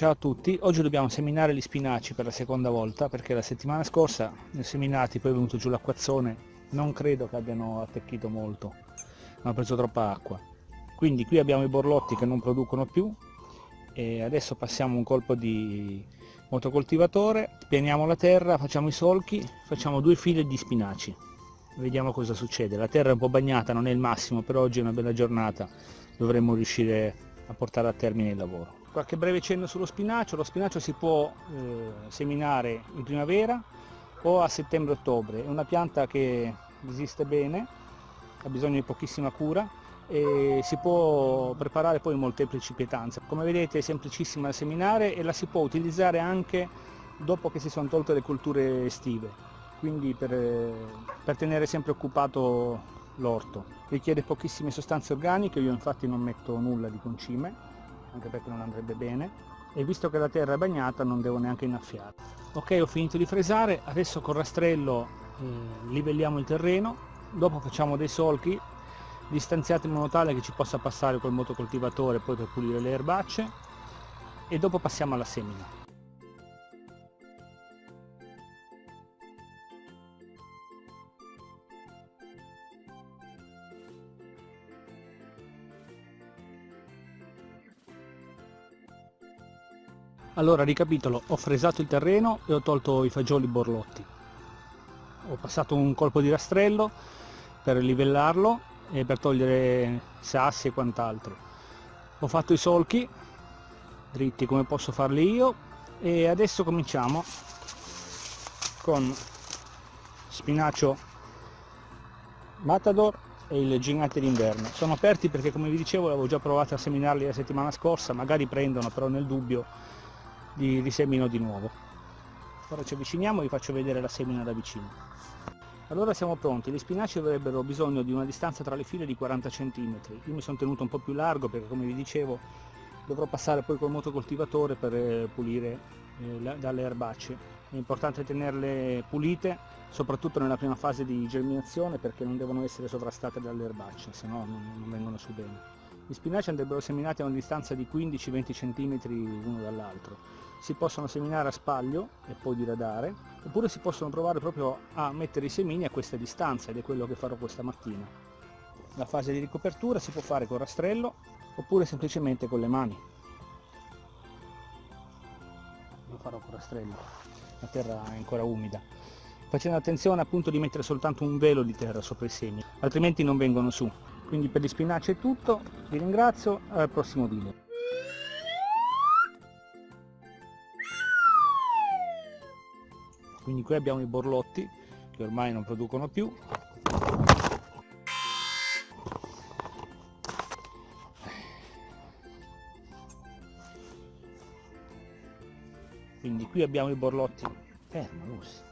Ciao a tutti, oggi dobbiamo seminare gli spinaci per la seconda volta perché la settimana scorsa ne ho seminati, poi è venuto giù l'acquazzone, non credo che abbiano attecchito molto, hanno preso troppa acqua. Quindi qui abbiamo i borlotti che non producono più e adesso passiamo un colpo di motocoltivatore, pianiamo la terra, facciamo i solchi, facciamo due file di spinaci. Vediamo cosa succede, la terra è un po' bagnata, non è il massimo, però oggi è una bella giornata, dovremmo riuscire a portare a termine il lavoro. Qualche breve cenno sullo spinacio, lo spinacio si può eh, seminare in primavera o a settembre-ottobre, è una pianta che resiste bene, ha bisogno di pochissima cura e si può preparare poi in molteplici pietanze. Come vedete è semplicissima da seminare e la si può utilizzare anche dopo che si sono tolte le colture estive, quindi per, per tenere sempre occupato l'orto. Richiede pochissime sostanze organiche, io infatti non metto nulla di concime, anche perché non andrebbe bene. E visto che la terra è bagnata non devo neanche innaffiare. Ok ho finito di fresare. Adesso col rastrello eh, livelliamo il terreno. Dopo facciamo dei solchi distanziati in modo tale che ci possa passare col motocoltivatore poi per pulire le erbacce. E dopo passiamo alla semina Allora ricapitolo, ho fresato il terreno e ho tolto i fagioli borlotti. Ho passato un colpo di rastrello per livellarlo e per togliere sassi e quant'altro. Ho fatto i solchi dritti come posso farli io e adesso cominciamo con spinacio matador e il gigante d'inverno. Sono aperti perché come vi dicevo avevo già provato a seminarli la settimana scorsa, magari prendono però nel dubbio li risemino di nuovo. Ora ci avviciniamo e vi faccio vedere la semina da vicino. Allora siamo pronti, gli spinaci avrebbero bisogno di una distanza tra le file di 40 cm. Io mi sono tenuto un po' più largo perché come vi dicevo dovrò passare poi col motocoltivatore per eh, pulire eh, dalle erbacce. È importante tenerle pulite, soprattutto nella prima fase di germinazione perché non devono essere sovrastate dalle erbacce, se no non, non vengono su bene. Gli spinaci andrebbero seminati a una distanza di 15-20 cm uno dall'altro. Si possono seminare a spaglio e poi diradare, oppure si possono provare proprio a mettere i semini a questa distanza ed è quello che farò questa mattina. La fase di ricopertura si può fare con rastrello oppure semplicemente con le mani. Lo farò con rastrello, la terra è ancora umida. Facendo attenzione appunto di mettere soltanto un velo di terra sopra i semi, altrimenti non vengono su quindi per gli spinaci è tutto vi ringrazio al prossimo video. Quindi qui abbiamo i borlotti che ormai non producono più. Quindi qui abbiamo i borlotti. Fermo Lucy